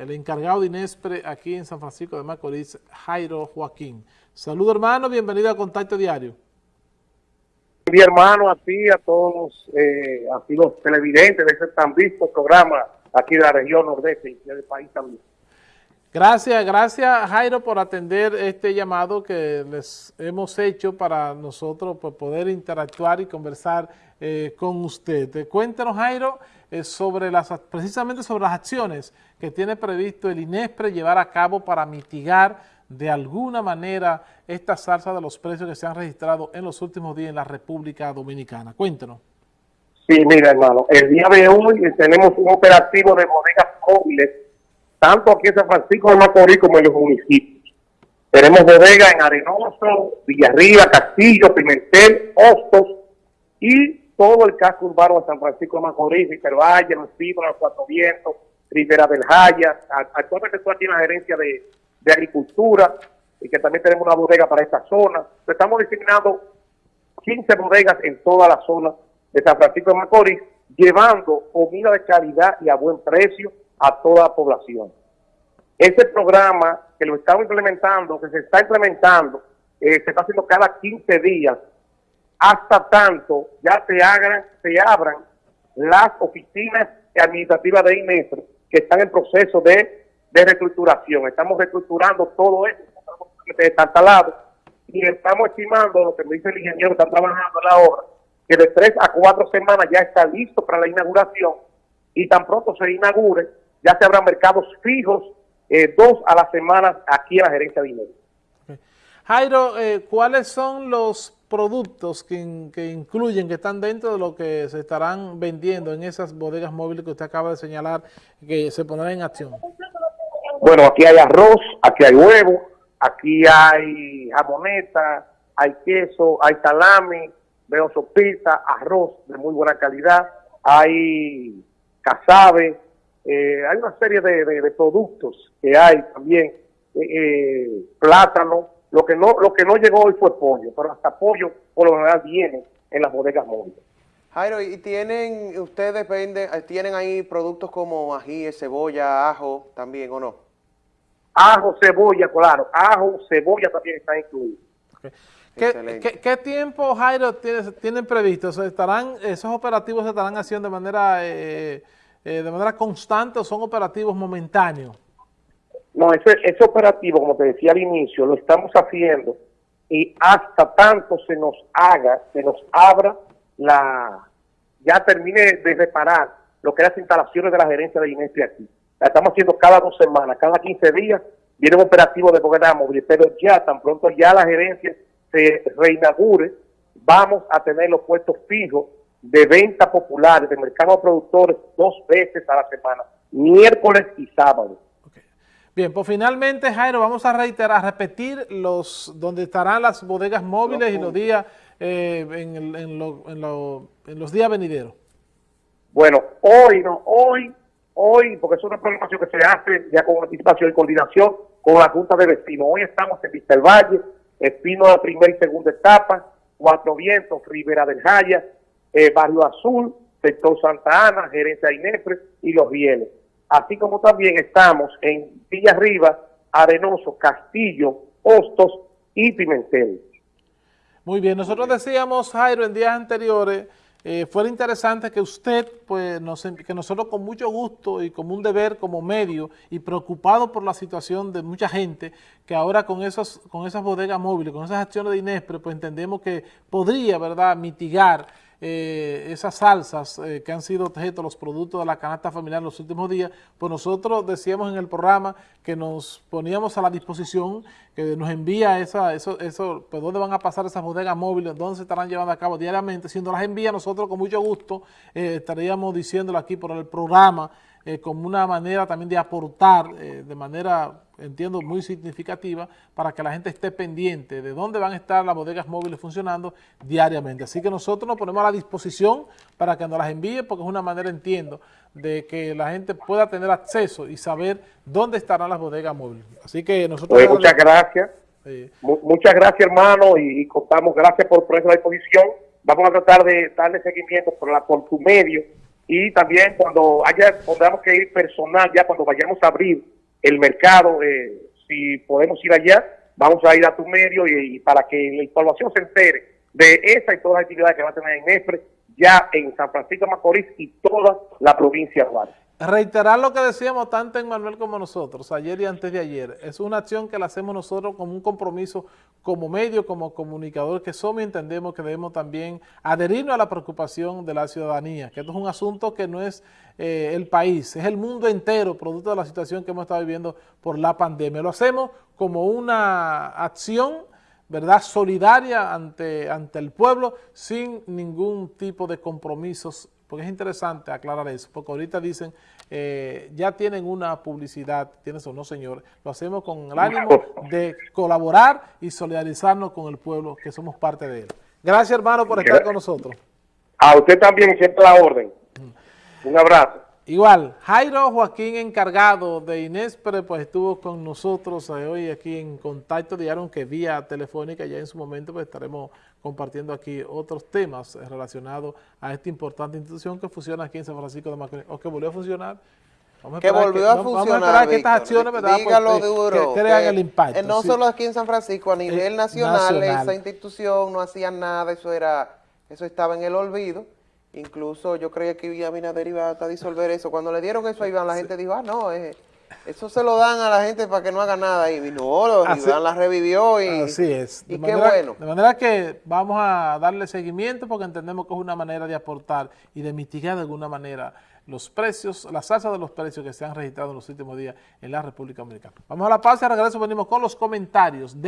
el encargado de Inespre aquí en San Francisco de Macorís, Jairo Joaquín. Saludos hermano, bienvenido a Contacto Diario. Mi hermano, a a todos, eh, los televidentes de ese tan visto programa aquí de la región nordeste y del país también. Gracias, gracias Jairo por atender este llamado que les hemos hecho para nosotros poder interactuar y conversar eh, con usted. Cuéntanos Jairo eh, sobre las, precisamente sobre las acciones que tiene previsto el INESPRE llevar a cabo para mitigar de alguna manera esta salsa de los precios que se han registrado en los últimos días en la República Dominicana. Cuéntanos. Sí, mira hermano, el día de hoy tenemos un operativo de bodegas móviles tanto aquí en San Francisco de Macorís como en los municipios. Tenemos bodegas en Arenoso, Villarriba, Castillo, Pimentel, Hostos y todo el casco urbano de San Francisco de Macorís, Valle, Los Pibos, Los Cuatro Vientos, Rivera del Jaya. Actualmente estoy aquí en la gerencia de, Agricultura y que también tenemos una bodega para esta zona. Estamos designando 15 bodegas en toda la zona de San Francisco de Macorís, llevando comida de calidad y a buen precio a toda la población. Ese programa que lo estamos implementando, que se está implementando, eh, se está haciendo cada 15 días, hasta tanto ya se, hagan, se abran las oficinas administrativas de INESR que están en proceso de, de reestructuración. Estamos reestructurando todo eso, instalado y estamos estimando, lo que me dice el ingeniero, está trabajando en la obra, que de tres a cuatro semanas ya está listo para la inauguración y tan pronto se inaugure, ya se habrán mercados fijos, eh, dos a la semana aquí en la gerencia de dinero. Jairo, eh, ¿cuáles son los productos que, incluyen, que están dentro de lo que se estarán vendiendo en esas bodegas móviles que usted acaba de señalar que se pondrán en acción? Bueno, aquí hay arroz, aquí hay huevo, aquí hay jamoneta, hay queso, hay salami, veo sopita, arroz de muy buena calidad, hay casabe, eh, hay una serie de, productos que hay también, eh, eh, plátano, lo que no lo que no llegó hoy fue pollo, pero hasta pollo por lo general viene en las bodegas móviles. Jairo, ¿y tienen, ustedes venden, tienen ahí productos como ají, cebolla, ajo también o no? Ajo, cebolla, claro, ajo, cebolla también está incluido. ¿Qué, tiempo, Jairo, tienen, previsto? ¿Estarán, ¿Esos operativos se estarán haciendo de manera eh, de manera constante o son operativos momentáneos? No, ese, ese operativo, como te decía al inicio, lo estamos haciendo y hasta tanto se nos haga, se nos abra la, ya termine de reparar lo que es las instalaciones de la gerencia de Inés aquí. La estamos haciendo cada dos semanas, cada 15 días viene un operativo de programa pero ya tan pronto ya la gerencia se reinaugure, vamos a tener los puestos fijos de venta popular de mercado de productores dos veces a la semana, miércoles y sábado. Bien, pues finalmente, Jairo, vamos a reiterar, a repetir los donde estarán las bodegas móviles y los días eh, en, en, los días venideros. Bueno, hoy, no, hoy, hoy, porque es una programación que se hace ya con anticipación y coordinación con la Junta de Vecinos. Hoy estamos en Vista del Valle, Espino de la primera y segunda etapa, Cuatro Vientos, Rivera del Jaya, eh, Barrio Azul, sector Santa Ana, gerencia INEFRE y Los Rieles. Así como también estamos en Villa Arriba, Arenoso, Castillo, Hostos y Pimentel. Muy bien, nosotros decíamos, Jairo, en días anteriores, eh, fue interesante que usted, pues, nos, que nosotros con mucho gusto y como un deber como medio y preocupado por la situación de mucha gente, que ahora con, esos, con esas bodegas móviles, con esas acciones de INESPRE, pues entendemos que podría, ¿verdad?, mitigar eh, esas salsas eh, que han sido objeto los productos de la canasta familiar en los últimos días, pues nosotros decíamos en el programa que nos poníamos a la disposición, que nos envía esa, eso, eso, pues dónde van a pasar esas bodegas móviles, dónde se estarán llevando a cabo diariamente, si nos las envía nosotros con mucho gusto eh, estaríamos diciéndolo aquí por el programa, como una manera también de aportar de manera entiendo, muy significativa para que la gente esté pendiente de dónde van a estar las bodegas móviles funcionando diariamente. Así que nosotros nos ponemos a la disposición para que nos las envíe, porque es una manera, entiendo, de que la gente pueda tener acceso y saber dónde estarán las bodegas móviles. Así que nosotros... muchas gracias. Muchas gracias, hermano, y, contamos, gracias por ponerse a la disposición. Vamos a tratar de darle seguimiento por, la, por tu medio y también cuando haya, tendremos que ir personal, ya cuando vayamos a abrir el mercado, eh, si podemos ir allá, vamos a ir a tu medio y, para que la información se entere de esa y todas las actividades que va a tener en EFRE, ya en San Francisco de Macorís y toda la provincia de. Reiterar lo que decíamos tanto en Manuel como nosotros, ayer y antes de ayer. Es una acción que la hacemos nosotros como un compromiso como medio, como comunicador que somos y entendemos que debemos también adherirnos a la preocupación de la ciudadanía, que esto es un asunto que no es eh, el país, es el mundo entero, producto de la situación que hemos estado viviendo por la pandemia. Lo hacemos como una acción ¿verdad? solidaria ante, ante el pueblo sin ningún tipo de compromisos porque es interesante aclarar eso, porque ahorita dicen, eh, ya tienen una publicidad, tienes o no señor, lo hacemos con el ánimo de colaborar y solidarizarnos con el pueblo, que somos parte de él. Gracias hermano por estar con nosotros. A usted también, siempre la orden. Un abrazo. Igual, Jairo Joaquín, encargado de Inespre, pues estuvo con nosotros eh, hoy aquí en contacto diario, aunque vía telefónica, ya en su momento pues estaremos compartiendo aquí otros temas relacionados a esta importante institución que funciona aquí en San Francisco de Macorís, o que volvió a funcionar. Que volvió a, funcionar, Vamos a esperar que estas acciones, ¿verdad? Dígalo pues, duro. Que crean el impacto. No solo aquí en San Francisco, a nivel nacional, esa institución no hacía nada, eso era, eso estaba en el olvido Incluso yo creía que Abinader iba a disolver eso. Cuando le dieron eso a Iván, la gente dijo, ah, no, eh, eso se lo dan a la gente para que no haga nada. Y no, Iván la revivió y, así es. y qué bueno. De manera que vamos a darle seguimiento porque entendemos que es una manera de aportar y de mitigar de alguna manera los precios, las alzas de los precios que se han registrado en los últimos días en la República Dominicana. Vamos a la pausa y regreso venimos con los comentarios. De